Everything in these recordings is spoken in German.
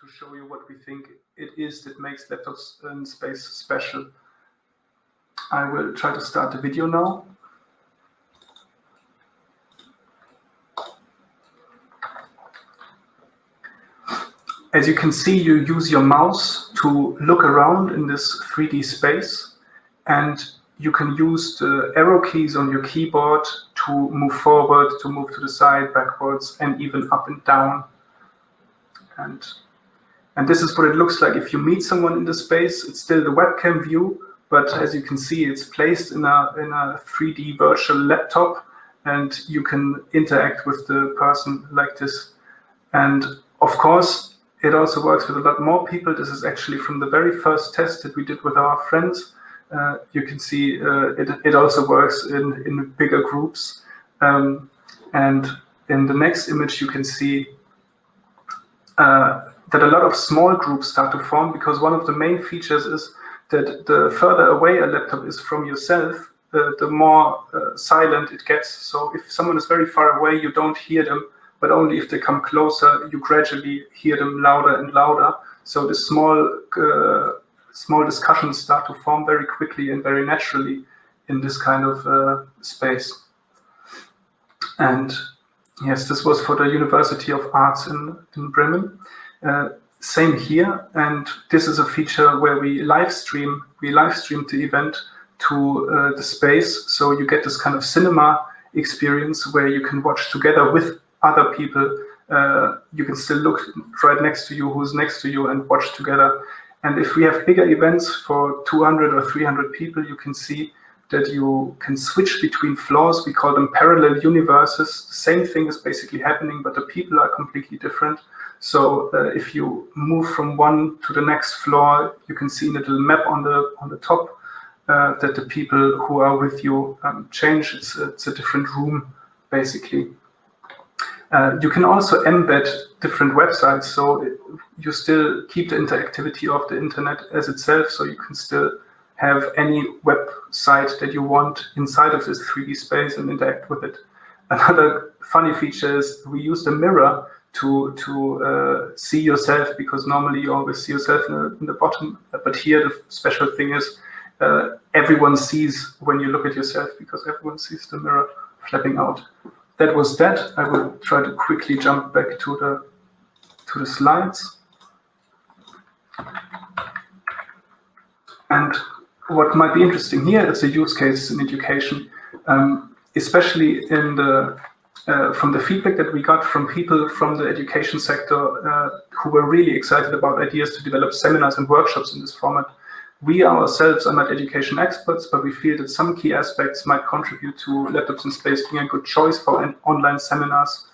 to show you what we think it is that makes laptops in space special. I will try to start the video now. As you can see, you use your mouse to look around in this 3D space and you can use the arrow keys on your keyboard to move forward, to move to the side, backwards, and even up and down. And, and this is what it looks like if you meet someone in the space. It's still the webcam view, but as you can see, it's placed in a, in a 3D virtual laptop, and you can interact with the person like this. And of course, it also works with a lot more people. This is actually from the very first test that we did with our friends. Uh, you can see uh, it, it also works in, in bigger groups. Um, and in the next image, you can see uh, that a lot of small groups start to form because one of the main features is that the further away a laptop is from yourself, uh, the more uh, silent it gets. So if someone is very far away, you don't hear them but only if they come closer, you gradually hear them louder and louder. So the small, uh, small discussions start to form very quickly and very naturally in this kind of uh, space. And yes, this was for the University of Arts in, in Bremen. Uh, same here, and this is a feature where we live stream, we live stream the event to uh, the space, so you get this kind of cinema experience where you can watch together with other people. Uh, you can still look right next to you, who's next to you, and watch together. And if we have bigger events for 200 or 300 people, you can see that you can switch between floors. We call them parallel universes. The same thing is basically happening, but the people are completely different. So uh, if you move from one to the next floor, you can see in a little map on the on the top uh, that the people who are with you um, change. It's a, it's a different room, basically. Uh, you can also embed different websites, so you still keep the interactivity of the internet as itself, so you can still have any website that you want inside of this 3D space and interact with it. Another funny feature is we use the mirror to to uh, see yourself because normally you always see yourself in the, in the bottom, but here the special thing is uh, everyone sees when you look at yourself because everyone sees the mirror flapping out that was that. I will try to quickly jump back to the to the slides. And what might be interesting here is the use cases in education, um, especially in the uh, from the feedback that we got from people from the education sector uh, who were really excited about ideas to develop seminars and workshops in this format. We ourselves are not education experts, but we feel that some key aspects might contribute to laptops in space being a good choice for online seminars.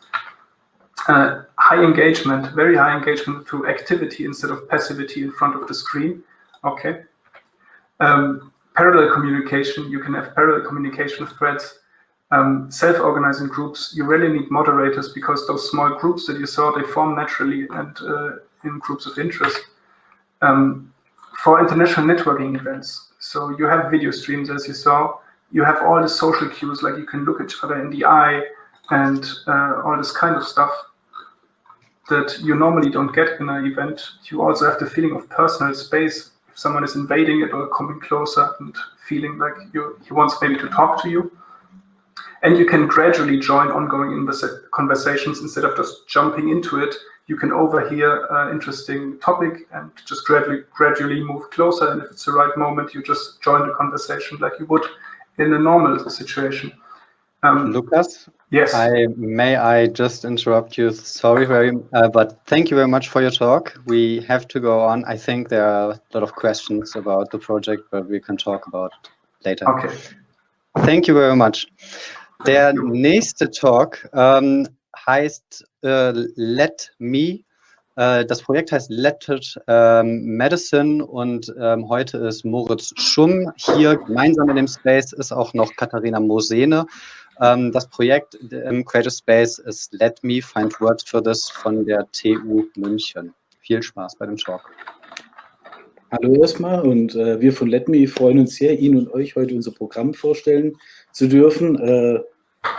Uh, high engagement, very high engagement through activity instead of passivity in front of the screen. Okay. Um, parallel communication, you can have parallel communication threads. Um, Self-organizing groups, you really need moderators because those small groups that you saw, they form naturally and uh, in groups of interest. Um, for international networking events. So you have video streams, as you saw. You have all the social cues, like you can look each other in the eye and uh, all this kind of stuff that you normally don't get in an event. You also have the feeling of personal space. If someone is invading it or coming closer and feeling like you, he wants maybe to talk to you. And you can gradually join ongoing conversations instead of just jumping into it you can overhear an interesting topic and just gradually, gradually move closer. And if it's the right moment, you just join the conversation like you would in a normal situation. Um, Lucas? Yes. I, may I just interrupt you? Sorry, very, uh, but thank you very much for your talk. We have to go on. I think there are a lot of questions about the project, but we can talk about later. Okay. Thank you very much. Der nächste Talk ähm, heißt äh, Let Me. Äh, das Projekt heißt Let It ähm, Medicine und ähm, heute ist Moritz Schumm hier. Gemeinsam in dem Space ist auch noch Katharina Mosene. Ähm, das Projekt im Creative Space ist Let Me Find Words for This von der TU München. Viel Spaß bei dem Talk. Hallo erstmal und äh, wir von Let Me freuen uns sehr, Ihnen und euch heute unser Programm vorstellen zu dürfen. Äh,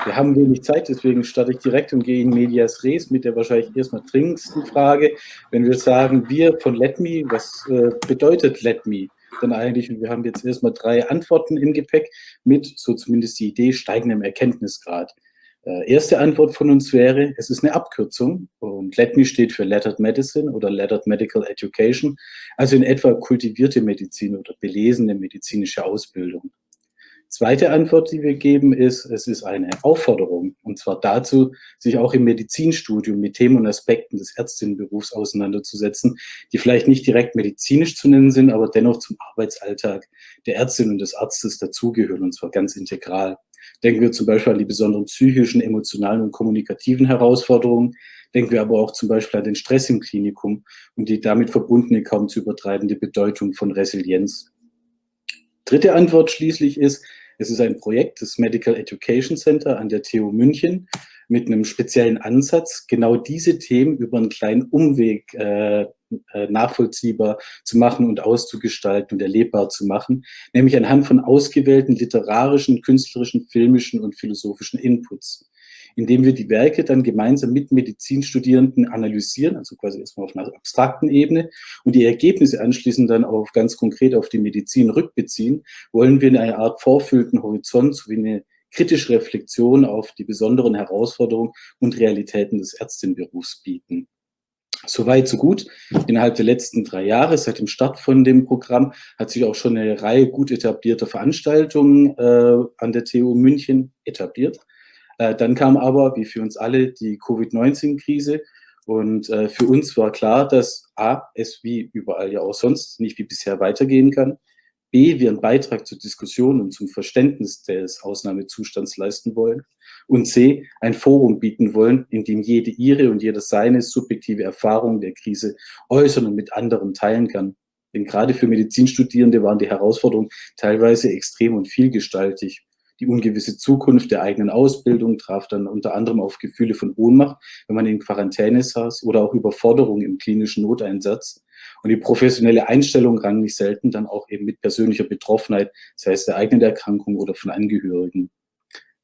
Wir haben wenig Zeit, deswegen starte ich direkt und gehe in Medias Res mit der wahrscheinlich erstmal dringendsten Frage. Wenn wir sagen, wir von LetMe, was äh, bedeutet LetMe denn eigentlich? Und wir haben jetzt erstmal drei Antworten im Gepäck mit, so zumindest die Idee, steigendem Erkenntnisgrad. Äh, erste Antwort von uns wäre, es ist eine Abkürzung und LetMe steht für Lettered Medicine oder Lettered Medical Education, also in etwa kultivierte Medizin oder belesene medizinische Ausbildung. Zweite Antwort, die wir geben, ist, es ist eine Aufforderung, und zwar dazu, sich auch im Medizinstudium mit Themen und Aspekten des Ärztinnenberufs auseinanderzusetzen, die vielleicht nicht direkt medizinisch zu nennen sind, aber dennoch zum Arbeitsalltag der Ärztin und des Arztes dazugehören, und zwar ganz integral. Denken wir zum Beispiel an die besonderen psychischen, emotionalen und kommunikativen Herausforderungen. Denken wir aber auch zum Beispiel an den Stress im Klinikum und die damit verbundene kaum zu übertreibende Bedeutung von Resilienz. Dritte Antwort schließlich ist, es ist ein Projekt des Medical Education Center an der TU München mit einem speziellen Ansatz, genau diese Themen über einen kleinen Umweg äh, äh, nachvollziehbar zu machen und auszugestalten und erlebbar zu machen, nämlich anhand von ausgewählten literarischen, künstlerischen, filmischen und philosophischen Inputs indem wir die Werke dann gemeinsam mit Medizinstudierenden analysieren, also quasi erstmal auf einer abstrakten Ebene und die Ergebnisse anschließend dann auf ganz konkret auf die Medizin rückbeziehen, wollen wir eine Art vorfüllten Horizont sowie eine kritische Reflexion auf die besonderen Herausforderungen und Realitäten des Ärztinnenberufs bieten. Soweit, so gut. Innerhalb der letzten drei Jahre, seit dem Start von dem Programm, hat sich auch schon eine Reihe gut etablierter Veranstaltungen äh, an der TU München etabliert. Äh, dann kam aber, wie für uns alle, die Covid-19-Krise. Und äh, für uns war klar, dass A, es wie überall ja auch sonst nicht wie bisher weitergehen kann. B, wir einen Beitrag zur Diskussion und zum Verständnis des Ausnahmezustands leisten wollen. Und C, ein Forum bieten wollen, in dem jede ihre und jeder seine subjektive Erfahrung der Krise äußern und mit anderen teilen kann. Denn gerade für Medizinstudierende waren die Herausforderungen teilweise extrem und vielgestaltig. Die ungewisse Zukunft der eigenen Ausbildung traf dann unter anderem auf Gefühle von Ohnmacht, wenn man in Quarantäne saß oder auch Überforderung im klinischen Noteinsatz. Und die professionelle Einstellung rang nicht selten dann auch eben mit persönlicher Betroffenheit, sei es der eigenen Erkrankung oder von Angehörigen.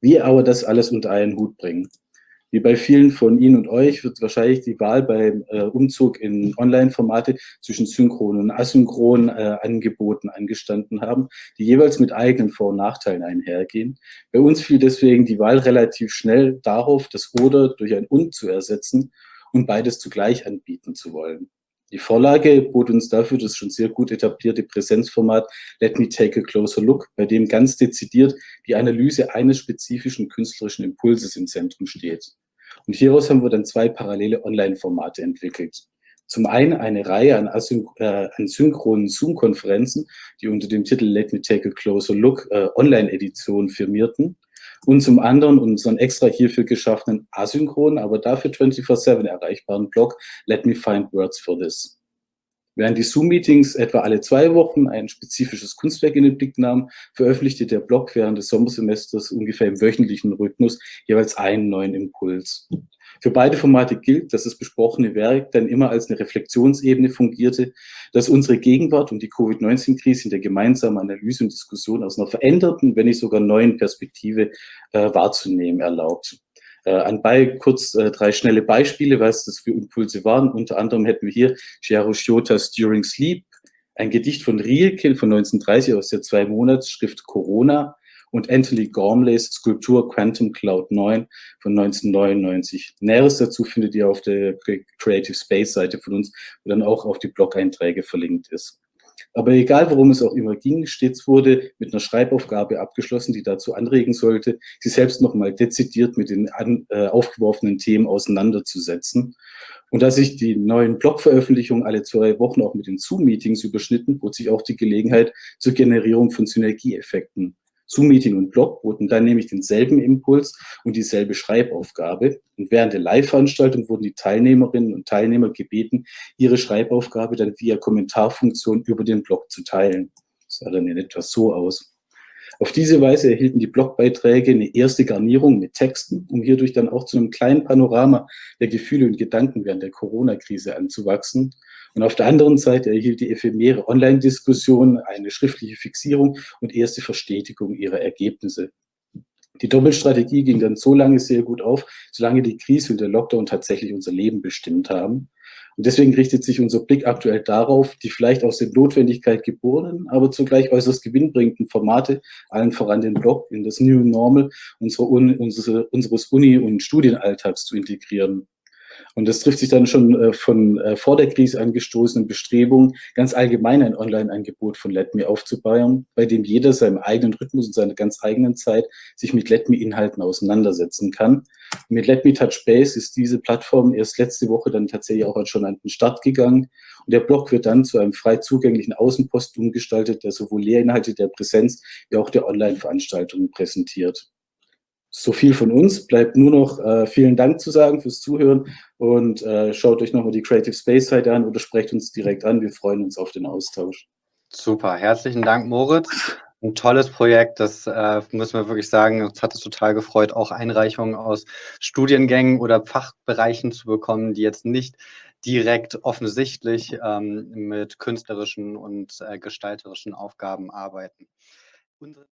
Wie aber das alles unter einen Hut bringen? Wie bei vielen von Ihnen und euch wird wahrscheinlich die Wahl beim äh, Umzug in Online-Formate zwischen synchronen und asynchronen äh, Angeboten angestanden haben, die jeweils mit eigenen Vor- und Nachteilen einhergehen. Bei uns fiel deswegen die Wahl relativ schnell darauf, das Oder durch ein Und zu ersetzen und beides zugleich anbieten zu wollen. Die Vorlage bot uns dafür das schon sehr gut etablierte Präsenzformat Let Me Take a Closer Look, bei dem ganz dezidiert die Analyse eines spezifischen künstlerischen Impulses im Zentrum steht. Und hieraus haben wir dann zwei parallele Online-Formate entwickelt. Zum einen eine Reihe an, Asyn äh, an synchronen Zoom-Konferenzen, die unter dem Titel Let Me Take a Closer Look äh, Online-Edition firmierten. Und zum anderen unseren extra hierfür geschaffenen asynchronen, aber dafür 24-7 erreichbaren Blog Let Me Find Words for This. Während die Zoom-Meetings etwa alle zwei Wochen ein spezifisches Kunstwerk in den Blick nahmen, veröffentlichte der Blog während des Sommersemesters ungefähr im wöchentlichen Rhythmus jeweils einen neuen Impuls. Für beide Formate gilt, dass das besprochene Werk dann immer als eine Reflexionsebene fungierte, dass unsere Gegenwart und die Covid-19-Krise in der gemeinsamen Analyse und Diskussion aus einer veränderten, wenn nicht sogar neuen Perspektive äh, wahrzunehmen erlaubt. Äh, anbei kurz äh, drei schnelle Beispiele, was das für Impulse waren. Unter anderem hätten wir hier Gero Schiotas During Sleep, ein Gedicht von Rilke von 1930 aus der Zwei-Monats-Schrift Corona, und Anthony Gormleys Skulptur Quantum Cloud 9 von 1999. Näheres dazu findet ihr auf der Creative Space Seite von uns, wo dann auch auf die Blog-Einträge verlinkt ist. Aber egal, worum es auch immer ging, stets wurde mit einer Schreibaufgabe abgeschlossen, die dazu anregen sollte, sich selbst nochmal dezidiert mit den an, äh, aufgeworfenen Themen auseinanderzusetzen. Und da sich die neuen Blogveröffentlichungen alle zwei Wochen auch mit den Zoom-Meetings überschnitten, bot sich auch die Gelegenheit zur Generierung von Synergieeffekten. Zoom-Meeting und Blog boten dann nämlich denselben Impuls und dieselbe Schreibaufgabe. Und während der Live-Veranstaltung wurden die Teilnehmerinnen und Teilnehmer gebeten, ihre Schreibaufgabe dann via Kommentarfunktion über den Blog zu teilen. Das sah dann in etwa so aus. Auf diese Weise erhielten die Blogbeiträge eine erste Garnierung mit Texten, um hierdurch dann auch zu einem kleinen Panorama der Gefühle und Gedanken während der Corona-Krise anzuwachsen und auf der anderen Seite erhielt die ephemere Online-Diskussion eine schriftliche Fixierung und erste Verstetigung ihrer Ergebnisse. Die Doppelstrategie ging dann so lange sehr gut auf, solange die Krise und der Lockdown tatsächlich unser Leben bestimmt haben. Und deswegen richtet sich unser Blick aktuell darauf, die vielleicht aus der Notwendigkeit geborenen, aber zugleich äußerst gewinnbringenden Formate, allen voran den Blog, in das New Normal unseres Uni- und Studienalltags zu integrieren. Und das trifft sich dann schon äh, von äh, vor der Krise angestoßenen Bestrebungen, ganz allgemein ein Online-Angebot von LetMe aufzubauen, bei dem jeder seinem eigenen Rhythmus und seiner ganz eigenen Zeit sich mit LetMe-Inhalten auseinandersetzen kann. Und mit LetMe Touch Base ist diese Plattform erst letzte Woche dann tatsächlich auch schon an den Start gegangen. Und der Blog wird dann zu einem frei zugänglichen Außenpost umgestaltet, der sowohl Lehrinhalte der Präsenz wie auch der Online-Veranstaltungen präsentiert so viel von uns. Bleibt nur noch äh, vielen Dank zu sagen fürs Zuhören und äh, schaut euch nochmal die Creative Space Seite an oder sprecht uns direkt an. Wir freuen uns auf den Austausch. Super, herzlichen Dank, Moritz. Ein tolles Projekt, das äh, müssen wir wirklich sagen. Uns hat es total gefreut, auch Einreichungen aus Studiengängen oder Fachbereichen zu bekommen, die jetzt nicht direkt offensichtlich ähm, mit künstlerischen und äh, gestalterischen Aufgaben arbeiten. Unsere